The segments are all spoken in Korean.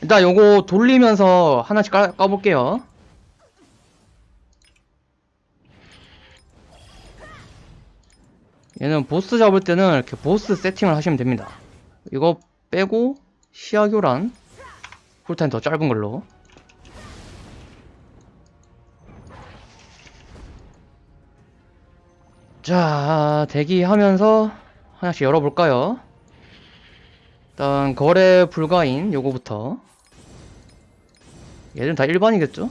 일단 요거 돌리면서 하나씩 까, 까볼게요. 얘는 보스 잡을 때는 이렇게 보스 세팅을 하시면 됩니다. 이거 빼고 시야 교란 쿨타임 더 짧은 걸로 자 대기하면서 하나씩 열어볼까요? 일단 거래 불가인 요거부터 얘들은 다 일반이겠죠?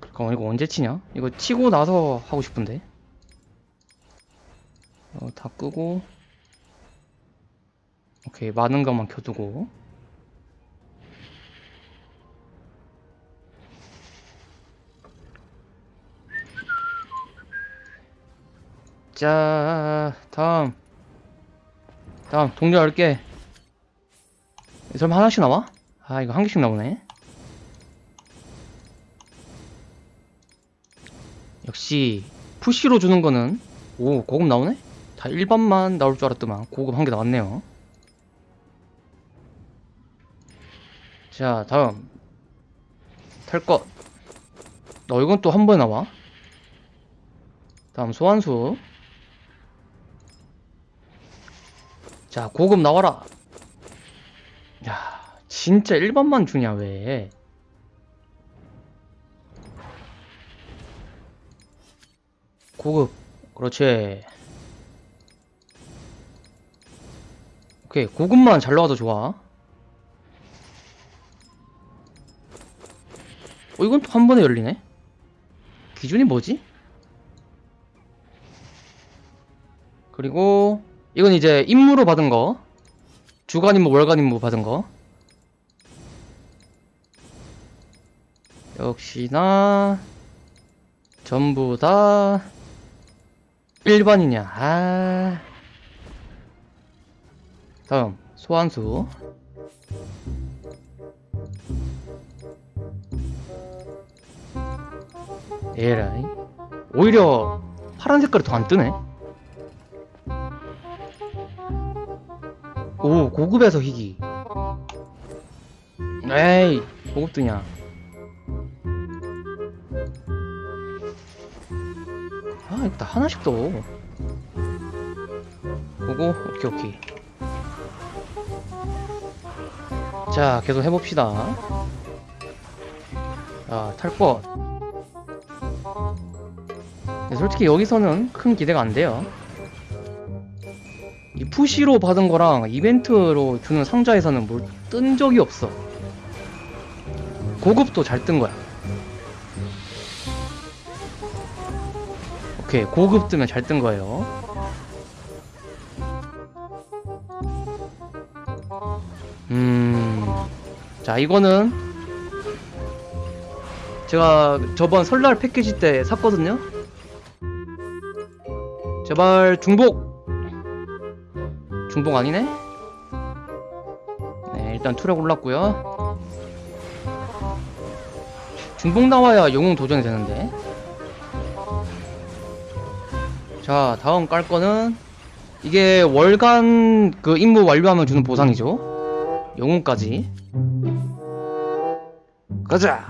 잠깐만 이거 언제 치냐? 이거 치고 나서 하고 싶은데 어, 다 끄고 오케이 많은 것만 켜두고 자 다음. 다음 동료 10개. 설마 하나씩 나와? 아 이거 한 개씩 나오네. 역시 푸시로 주는 거는 오 고급 나오네? 다 일반만 나올 줄 알았더만. 고급 한 개 나왔네요. 자 다음. 탈것. 어 이건 또 한 번에 나와? 다음 소환수 자 고급 나와라. 야 진짜 일반만 주냐 왜? 고급. 그렇지. 오케이 고급만 잘 나와도 좋아. 어 이건 또 한 번에 열리네? 기준이 뭐지? 그리고 이건 이제 임무로 받은 거. 주간 임무 월간 임무 받은 거. 역시나 전부 다 일반이냐. 아. 다음 소환수. 에라이. 오히려 파란 색깔이 더 안 뜨네 오 고급에서 희귀. 에이 고급 뜨냐 아다 하나씩 떠 보고 오케이 오케이. 자 계속 해봅시다. 자 탈것. 네, 솔직히 여기서는 큰 기대가 안 돼요 이 푸시로 받은 거랑 이벤트로 주는 상자에서는 뭘 뜬 적이 없어. 고급도 잘 뜬 거야. 오케이 고급 뜨면 잘 뜬 거예요. 음자 이거는 제가 저번 설날 패키지 때 샀거든요. 제발 중복 중복 아니네? 네 일단 투력 올랐고요. 중복 나와야 영웅 도전이 되는데. 자 다음 깔 거는 이게 월간 그 임무 완료하면 주는 보상이죠. 영웅까지. 가자.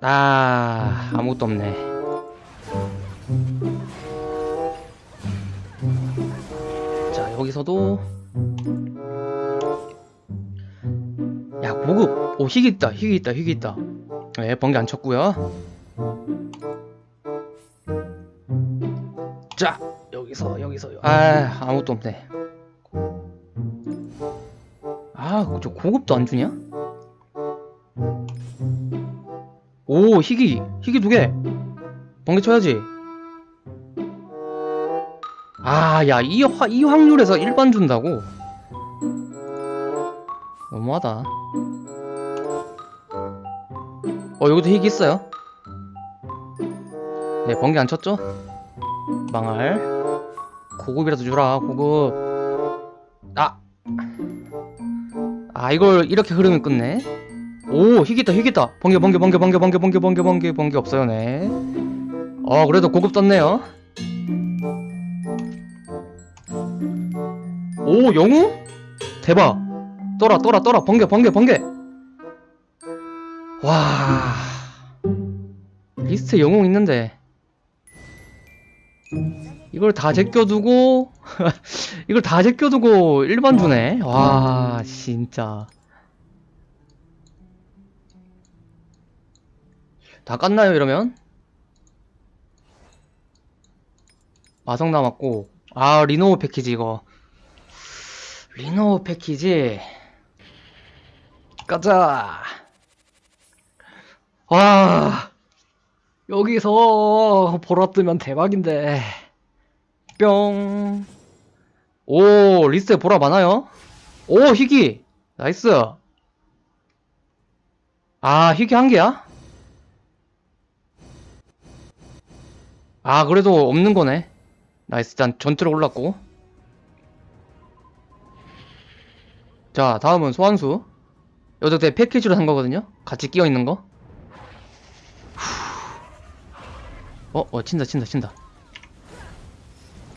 아 아무것도 없네 자 여기서도 야 고급. 오 희귀 있다 희귀 있다 희귀 있다. 네 번개 안 쳤고요. 자 여기서 여기서. 아 아무것도 없네. 아저 고급도 안 주냐? 오 희귀. 희귀 두개. 번개 쳐야지 아 야이 이 확률에서 일반 준다고? 너무하다. 어 여기도 희귀 있어요? 네 번개 안 쳤죠? 망할. 고급이라도 주라 고급. 아! 아 이걸 이렇게 흐름이 끝내? 오 희귀다 희귀다. 번개 번개 번개 번개 번개 번개 번개 번개 번개 없어요 네. 어 그래도 고급 떴네요 오 영웅? 대박. 떠라 떠라 떠라. 번개 번개 번개. 와. 리스트에 영웅 있는데. 이걸 다 제껴두고 이걸 다 제껴두고 일반 주네. 와 진짜. 다 깠나요 이러면? 마성 남았고. 아 리노우 패키지 이거 리노우 패키지. 가자. 와 여기서 보라 뜨면 대박인데. 뿅. 오 리스트에 보라 많아요? 오 희귀. nice. 아 희귀 한 개야? 아 그래도 없는 거네. nice. 일단 전투력 올랐고 자 다음은 소환수 내 패키지로 산 거거든요 같이 끼어 있는 거 어, 어, 친다, 친다, 친다.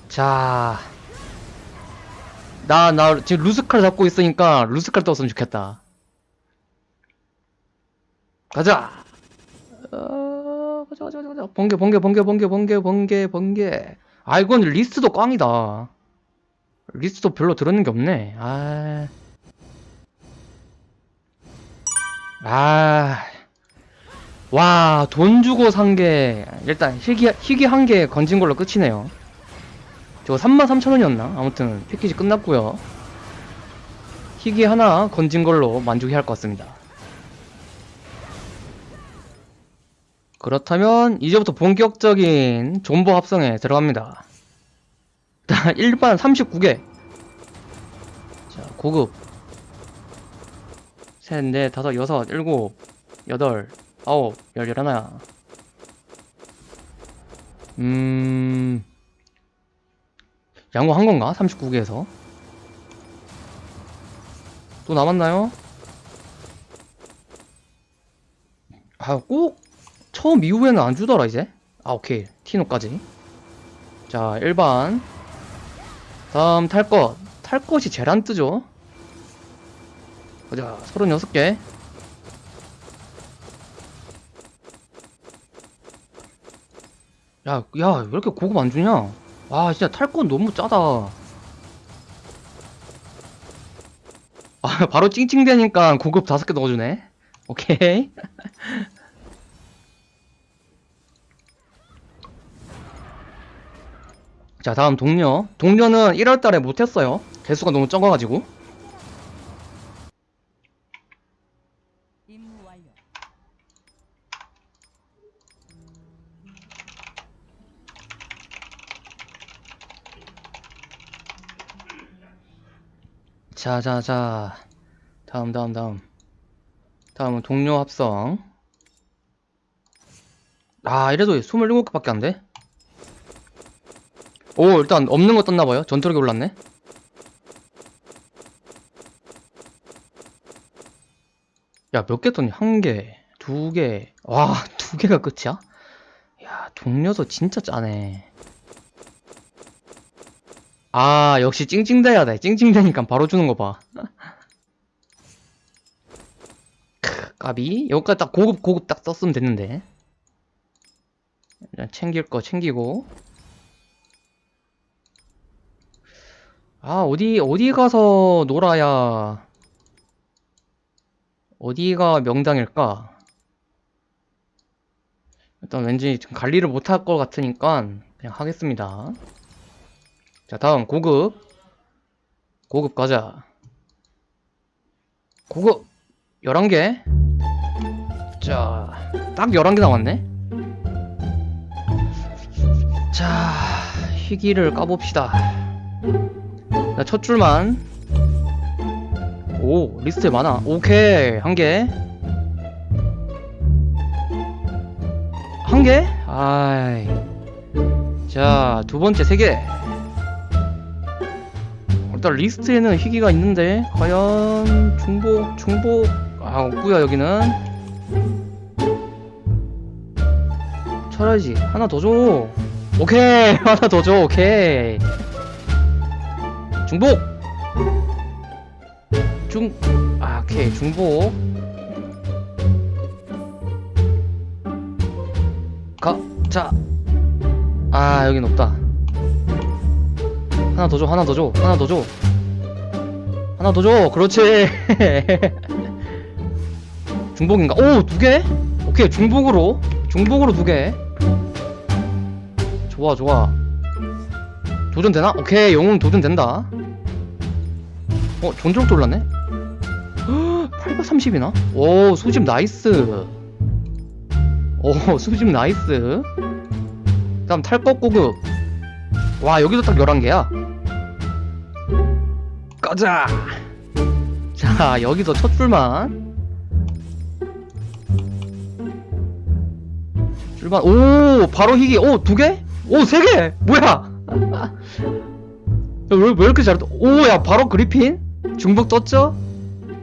자. 나, 나, 지금 루스칼 잡고 있으니까 루스칼 떴으면 좋겠다. 가자! 어, 가자, 가자, 가자, 가자. 번개, 번개, 번개, 번개, 번개, 번개, 번개. 아, 이건 리스트도 꽝이다. 리스트도 별로 들었는 게 없네. 아. 아. 와, 돈 주고 산 게, 일단, 희귀, 희귀 한 개 건진 걸로 끝이네요. 저거 33,000원이었나? 아무튼, 패키지 끝났고요 희귀 하나 건진 걸로 만족해 할 것 같습니다. 그렇다면, 이제부터 본격적인 존버 합성에 들어갑니다. 일반 39개. 자, 고급. 셋, 넷, 다섯, 여섯, 일곱, 여덟, 아홉, 열, 열하나. 음, 양호한 건가? 39개에서. 또 남았나요? 아, 꼭, 처음 이후에는 안 주더라, 이제. 아, 오케이. 티노까지. 자, 일반. 다음, 탈 것. 탈 것이 안 뜨죠? 보자, 36개. 야, 야, 왜 이렇게 고급 안 주냐? 와, 진짜 탈건 너무 짜다. 아, 바로 찡찡대니까 고급 다섯 개 넣어주네. 오케이. 자, 다음 동료. 동료는 1월달에 못했어요. 개수가 너무 적어가지고. 자, 자, 자. 다음, 다음, 다음. 다음은 동료 합성. 아, 이래도 27개밖에 안 돼? 오, 일단 없는 거 떴나봐요. 전투력이 올랐네. 야, 몇 개 떴니? 한 개, 두 개. 와, 두 개가 끝이야? 야, 동료도 진짜 짜네. 아, 역시 찡찡대야 돼. 찡찡대니까 바로 주는 거 봐. 크, 까비. 여기까지 딱 고급, 고급 딱 썼으면 됐는데. 챙길 거 챙기고. 아, 어디, 어디 가서 놀아야, 어디가 명당일까? 일단 왠지 지금 관리를 못할 것 같으니까 그냥 하겠습니다. 자, 다음 고급. 고급 가자. 고급 11개. 자, 딱 11개 나왔네. 자, 희귀를 까봅시다. 자, 첫 줄만. 오, 리스트에 많아. 오케이, 한 개. 한 개? 아이. 자, 두 번째 세 개. 일단 리스트에는 희귀가 있는데 과연 중복 중복 아 없구요 여기는. 쳐야지. 하나 더 줘. 오케이. 하나 더 줘. 오케이. 중복 중 아 오케이. 중복 가 자 아 여긴 없다 하나 더 줘 하나 더 줘 하나 더 줘. 하나 더 줘 그렇지. 중복인가? 오 두 개? 오케이 중복으로. 중복으로 두 개. 좋아 좋아. 도전되나? 오케이 영웅 도전된다. 어 전력 올랐네? 830이나? 오 수집 nice. 오 수집 nice. 다음 탈것 고급. 와 여기도 딱 11개야 가자 자 여기서 첫 줄만 줄만 오 바로 희귀 오 두 개? 오 세 개! 뭐야 왜, 왜 이렇게 잘했다 오야 바로 그리핀? 중복 떴죠?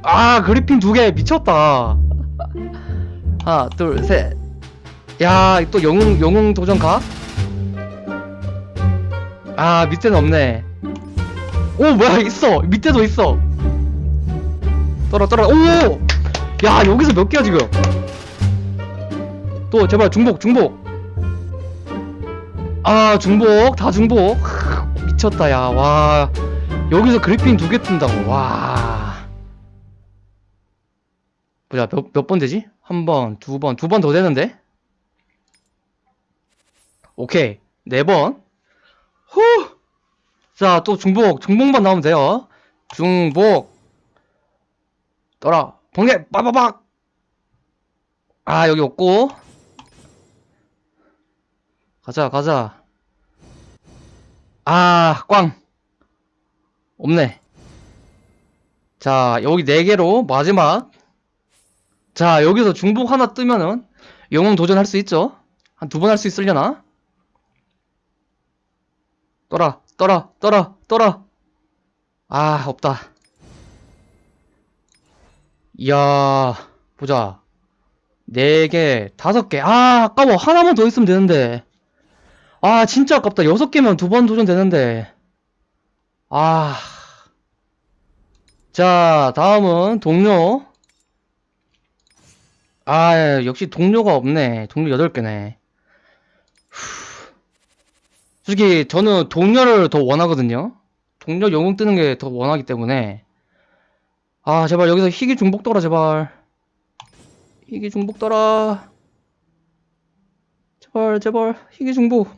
아 그리핀 두 개 미쳤다 하나 둘셋야 또 영웅 영웅 도전 가? 아 밑에는 없네 오 뭐야 있어. 밑에도 있어. 떨어 떨어. 오야 여기서 몇 개야 지금? 또 제발 중복 중복. 아 중복. 다 중복. 크, 미쳤다 야 와. 여기서 그리핀 두 개 뜬다고. 와. 보자 몇 몇 번 되지? 한 번, 두 번, 두 번 더 되는데? 오케이. 네 번. 후! 자, 또 중복, 중복만 나오면 돼요. 중복. 떠라. 번개, 빠바박! 아, 여기 없고. 가자, 가자. 아, 꽝. 없네. 자, 여기 4개로 마지막. 자, 여기서 중복 하나 뜨면은 영웅 도전할 수 있죠? 한 두 번 할 수 있으려나? 떠라, 떠라, 떠라, 떠라. 아, 없다. 이야, 보자. 네 개, 다섯 개. 아, 아까워. 하나만 더 있으면 되는데. 아, 진짜 아깝다. 여섯 개면 두 번 도전 되는데. 아. 자, 다음은 동료. 아, 역시 동료가 없네. 동료 8개네. 솔직히 저는 동료를 더 원하거든요. 동료 영웅 뜨는 게 더 원하기 때문에. 아 제발 여기서 희귀 중복 떠라 제발. 희귀 중복 떠라. 제발 제발. 희귀 중복.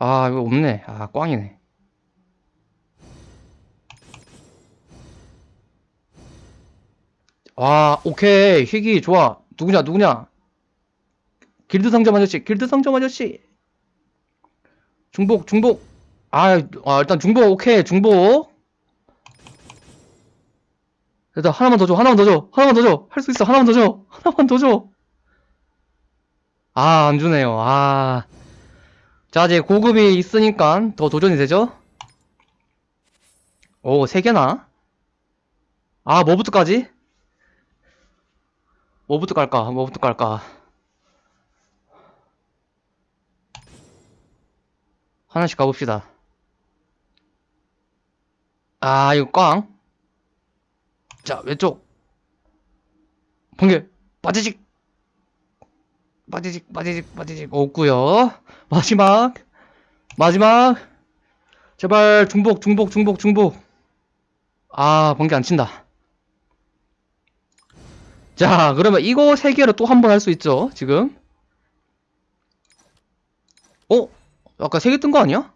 아 이거 없네. 아 꽝이네. 아 오케이. 희귀 좋아. 누구냐 누구냐? 길드 상점 아저씨 길드 상점 아저씨 중복 중복. 아, 아 일단 중복 오케이 중복. 일단 하나만 더 줘 하나만 더 줘 하나만 더 줘. 할 수 있어 하나만 더 줘 하나만 더 줘. 아 안주네요. 아 자 이제 고급이 있으니까 더 도전이 되죠? 오 3개나? 아 뭐부터 까지? 뭐부터 깔까? 뭐부터 깔까 하나씩 가봅시다. 아, 이거 꽝. 자, 왼쪽. 번개, 빠지직. 빠지직, 빠지직, 빠지직. 없구요 마지막. 마지막. 제발, 중복, 중복, 중복, 중복. 아, 번개 안 친다. 자, 그러면 이거 세 개로 또 한 번 할 수 있죠, 지금. 어? 아까 세개뜬 거 아니야?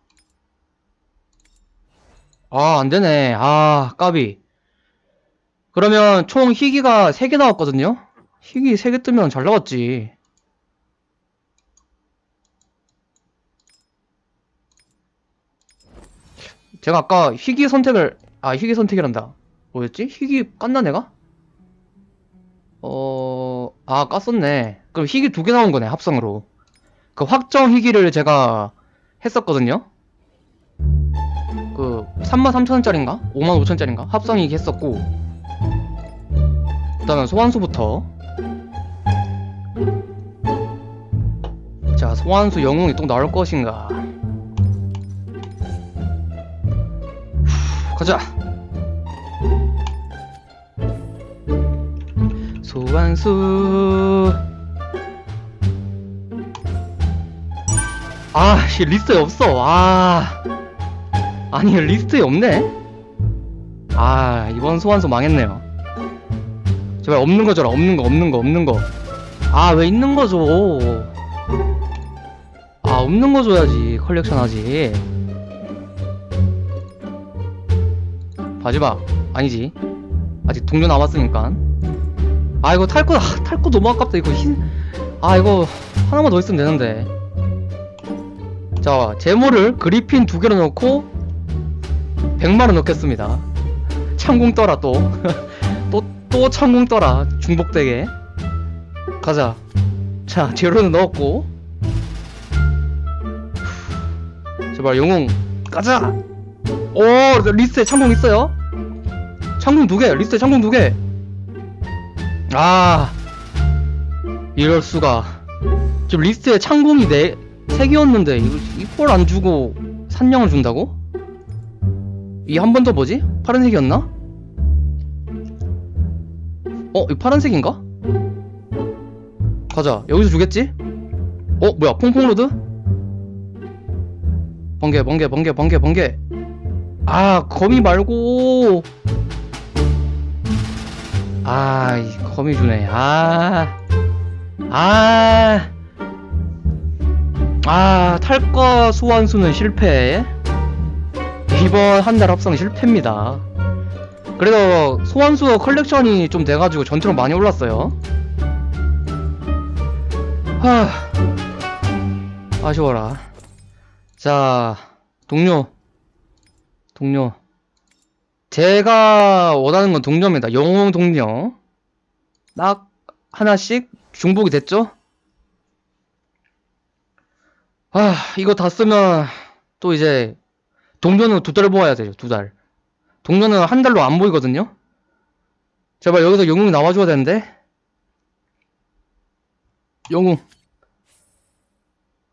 아, 안 되네. 아, 까비. 그러면 총 희귀가 3개 나왔거든요? 희귀 3개 뜨면 잘 나왔지. 제가 아까 희귀 선택을, 아, 희귀 선택이란다. 뭐였지? 희귀 깠나 내가? 어, 아, 깠었네. 그럼 희귀 두 개 나온 거네, 합성으로. 그 확정 희귀를 제가 했었거든요. 그 33,000원짜리인가? 55,000원짜리인가? 합성이기 했었고 일단은 소환수부터 자, 소환수 영웅이 또 나올 것인가? 후, 가자. 소환수. 아, 씨, 리스트에 없어. 아. 아니, 리스트에 없네? 아, 이번 소환수 망했네요. 제발 없는 거 줘라. 없는 거, 없는 거, 없는 거. 아, 왜 있는 거 줘? 아, 없는 거 줘야지. 컬렉션 하지. 마지막. 아니지. 아직 동료 남았으니까. 아, 이거 탈 거, 아, 탈거 너무 아깝다. 이거 흰. 아, 이거 하나만 더 있으면 되는데. 자, 제모를 그리핀 두 개로 넣고 100만원 넣겠습니다. 창궁 떠라 또. 또, 또 창궁 떠라. 중복되게. 가자. 자, 제로는 넣었고. 제발 영웅 가자. 오, 리스트에 창궁 있어요? 창궁 두 개. 리스트에 창궁 두 개. 아, 이럴 수가. 지금 리스트에 창궁이 네, 세 개였는데 이걸 안 주고 산령을 준다고? 이 한 번 더 뭐지? 파란색이었나? 어, 이 파란색인가? 가자. 여기서 주겠지? 어, 뭐야? 퐁퐁로드? 번개, 번개, 번개, 번개, 번개. 아, 거미 말고. 아, 이 거미 주네. 아. 아. 아, 탈것 소환수는 실패. 이번 한 달 합성 실패입니다. 그래도 소환수 컬렉션이 좀 돼가지고 전투력 많이 올랐어요. 하, 아쉬워라. 자, 동료. 동료. 제가 원하는 건 동료입니다. 영웅 동료. 딱 하나씩 중복이 됐죠? 아, 이거 다 쓰면 또 이제 동료는 두달 모아야 돼요. 두 달. 동료는 한 달로 안 보이거든요. 제발 여기서 영웅이 나와줘야 되는데. 영웅.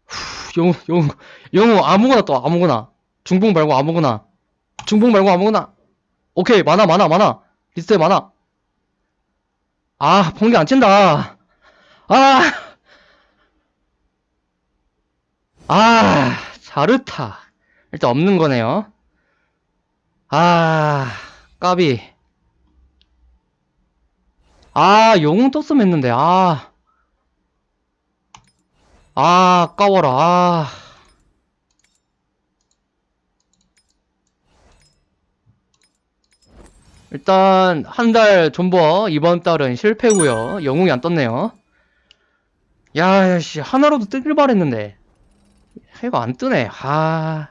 후, 영웅, 영웅, 영웅 아무거나 또 아무거나. 중복 말고 아무거나. 중복 말고 아무거나. 오케이 많아 많아 많아. 리스트에 많아. 아 번개 안 친다. 아. 아 자르타. 일단 없는 거네요. 아 까비. 아 영웅 떴으면 했는데 아. 아, 아 까워라. 아. 일단 한 달 존버 이번 달은 실패고요. 영웅이 안 떴네요. 야, 씨 하나로도 뜨길 바랬는데. 이거 안 뜨네. 아.